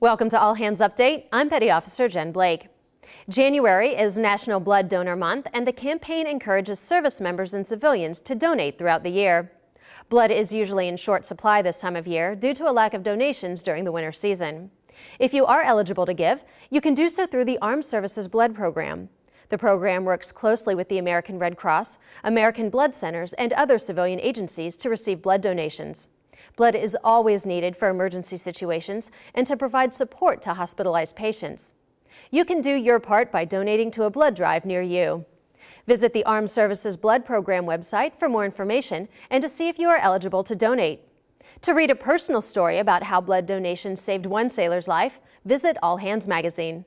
Welcome to All Hands Update. I'm Petty Officer Jen Blake. January is National Blood Donor Month, and the campaign encourages service members and civilians to donate throughout the year. Blood is usually in short supply this time of year due to a lack of donations during the winter season. If you are eligible to give, you can do so through the Armed Services Blood Program. The program works closely with the American Red Cross, American Blood Centers, and other civilian agencies to receive blood donations. Blood is always needed for emergency situations and to provide support to hospitalized patients. You can do your part by donating to a blood drive near you. Visit the Armed Services Blood Program website for more information and to see if you are eligible to donate. To read a personal story about how blood donation saved one sailor's life, visit All Hands Magazine.